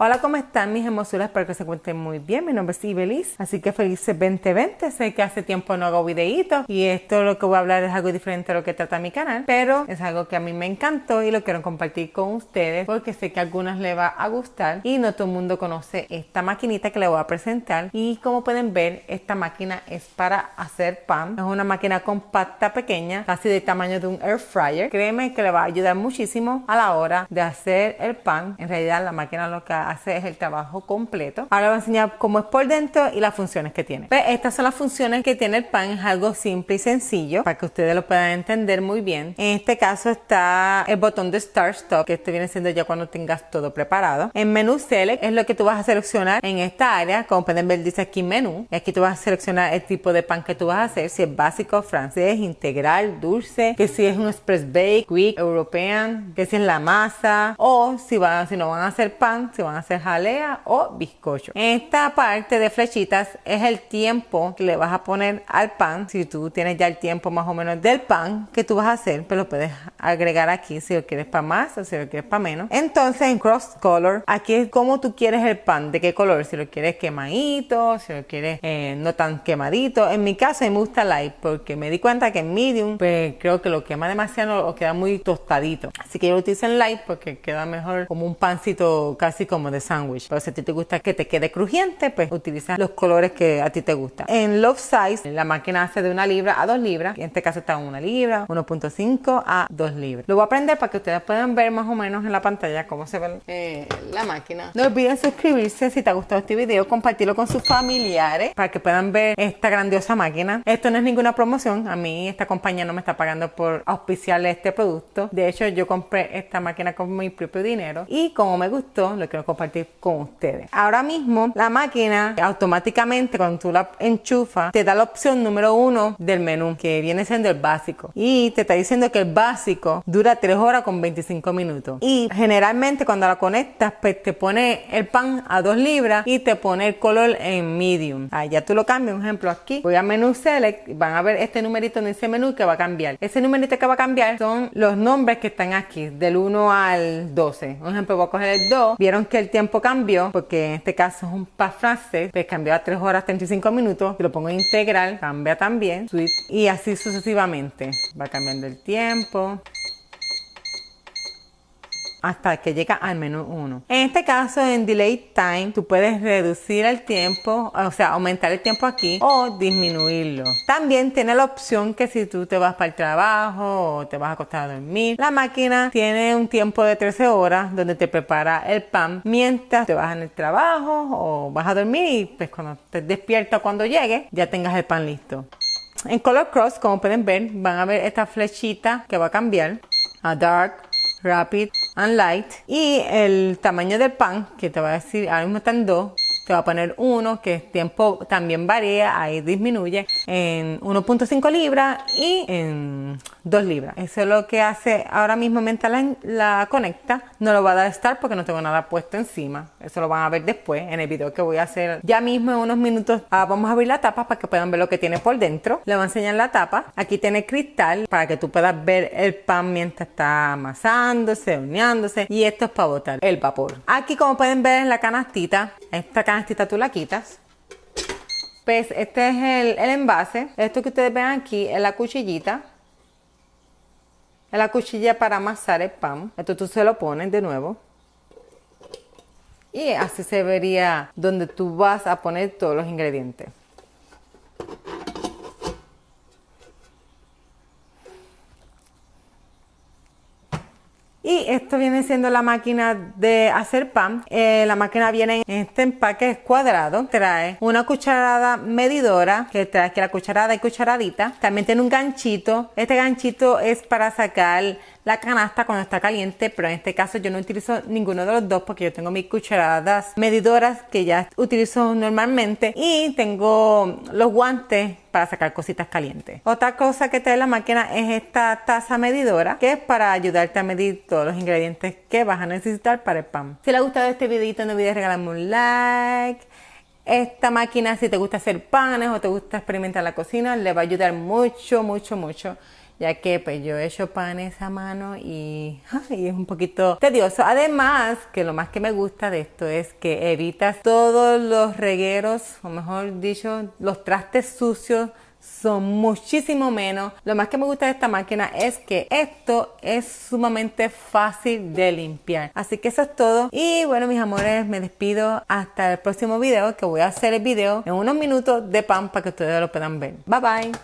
Hola, ¿cómo están mis hermosuras? Espero que se encuentren muy bien. Mi nombre es Ibelis, así que felices 2020. Sé que hace tiempo no hago videitos y esto lo que voy a hablar es algo diferente a lo que trata mi canal, pero es algo que a mí me encantó y lo quiero compartir con ustedes porque sé que a algunas les va a gustar y no todo el mundo conoce esta maquinita que les voy a presentar y como pueden ver, esta máquina es para hacer pan. Es una máquina compacta pequeña, casi del tamaño de un air fryer. Créeme que le va a ayudar muchísimo a la hora de hacer el pan. En realidad la máquina lo que hace es el trabajo completo. Ahora voy a enseñar cómo es por dentro y las funciones que tiene. Pues estas son las funciones que tiene el pan, es algo simple y sencillo para que ustedes lo puedan entender muy bien. En este caso está el botón de Start Stop, que este viene siendo ya cuando tengas todo preparado. En menú Select es lo que tú vas a seleccionar en esta área, como pueden ver dice aquí menú, y aquí tú vas a seleccionar el tipo de pan que tú vas a hacer, si es básico, francés, integral, dulce, que si es un express bake, quick, european, que si es la masa, o si, van, si no van a hacer pan, si van a hacer jalea o bizcocho. Esta parte de flechitas es el tiempo que le vas a poner al pan. Si tú tienes ya el tiempo más o menos del pan que tú vas a hacer, pues lo puedes agregar aquí si lo quieres para más o si lo quieres para menos. Entonces en cross color, aquí es como tú quieres el pan, de qué color, si lo quieres quemadito, si lo quieres eh, no tan quemadito. En mi caso me gusta light porque me di cuenta que en medium, pues creo que lo quema demasiado o queda muy tostadito. Así que yo lo utilizo en light porque queda mejor como un pancito casi como de sándwich. Pero si a ti te gusta que te quede crujiente, pues utiliza los colores que a ti te gustan. En Love Size, la máquina hace de una libra a dos libras. En este caso está una libra, 1.5 a 2 libras. Lo voy a aprender para que ustedes puedan ver más o menos en la pantalla cómo se ve eh, la máquina. No olviden suscribirse si te ha gustado este video, compartirlo con sus familiares para que puedan ver esta grandiosa máquina. Esto no es ninguna promoción. A mí esta compañía no me está pagando por auspiciarle este producto. De hecho, yo compré esta máquina con mi propio dinero y como me gustó, lo quiero compartir con ustedes. Ahora mismo la máquina automáticamente cuando tú la enchufas te da la opción número uno del menú que viene siendo el básico y te está diciendo que el básico dura 3 horas con 25 minutos y generalmente cuando la conectas pues te pone el pan a 2 libras y te pone el color en medium. Ah, ya tú lo cambias, un ejemplo aquí voy a menú select van a ver este numerito en ese menú que va a cambiar. Ese numerito que va a cambiar son los nombres que están aquí del 1 al 12. Un ejemplo voy a coger el 2. Vieron que el tiempo cambió porque en este caso es un pan francés, pues cambió a 3 horas 35 minutos. Si lo pongo integral, cambia también. Sweet, y así sucesivamente. Va cambiando el tiempo hasta que llega al menú 1. En este caso, en Delay Time, tú puedes reducir el tiempo, o sea, aumentar el tiempo aquí o disminuirlo. También tiene la opción que si tú te vas para el trabajo o te vas a acostar a dormir, la máquina tiene un tiempo de 13 horas donde te prepara el pan mientras te vas en el trabajo o vas a dormir y pues cuando te despiertas cuando llegue ya tengas el pan listo. En Color Cross, como pueden ver, van a ver esta flechita que va a cambiar a Dark, Rapid and Light. Y el tamaño del pan, que te va a decir, ahora mismo están dos, te va a poner uno, que el tiempo también varía, ahí disminuye, en 1.5 libras y en 2 libras. Eso es lo que hace ahora mismo mientras la, la, conecta. No lo va a dar estar porque no tengo nada puesto encima. Eso lo van a ver después en el video que voy a hacer ya mismo en unos minutos. Ah, vamos a abrir la tapa para que puedan ver lo que tiene por dentro. Le voy a enseñar la tapa. Aquí tiene cristal para que tú puedas ver el pan mientras está amasándose, horneándose. Y esto es para botar el vapor. Aquí como pueden ver en la canastita, esta canastita tú la quitas pues este es el, el, envase. Esto que ustedes ven aquí es la cuchillita. Es la cuchilla para amasar el pan. Esto tú se lo pones de nuevo. Y así se vería donde tú vas a poner todos los ingredientes. Y esto viene siendo la máquina de hacer pan. Eh, la máquina viene en este empaque cuadrado. Trae una cucharada medidora, que trae aquí la cucharada y cucharadita. También tiene un ganchito. Este ganchito es para sacar la canasta cuando está caliente, pero en este caso yo no utilizo ninguno de los dos porque yo tengo mis cucharadas medidoras que ya utilizo normalmente y tengo los guantes para sacar cositas calientes. Otra cosa que trae la máquina es esta taza medidora que es para ayudarte a medir todos los ingredientes que vas a necesitar para el pan. Si les ha gustado este videito no olvides regalarme un like. Esta máquina si te gusta hacer panes o te gusta experimentar la cocina le va a ayudar mucho, mucho, mucho ya que pues yo he hecho panes a mano y, y es un poquito tedioso. Además, que lo más que me gusta de esto es que evitas todos los regueros, o mejor dicho, los trastes sucios son muchísimo menos. Lo más que me gusta de esta máquina es que esto es sumamente fácil de limpiar. Así que eso es todo. Y bueno, mis amores, me despido hasta el próximo video que voy a hacer el video en unos minutos de pan para que ustedes lo puedan ver. Bye bye.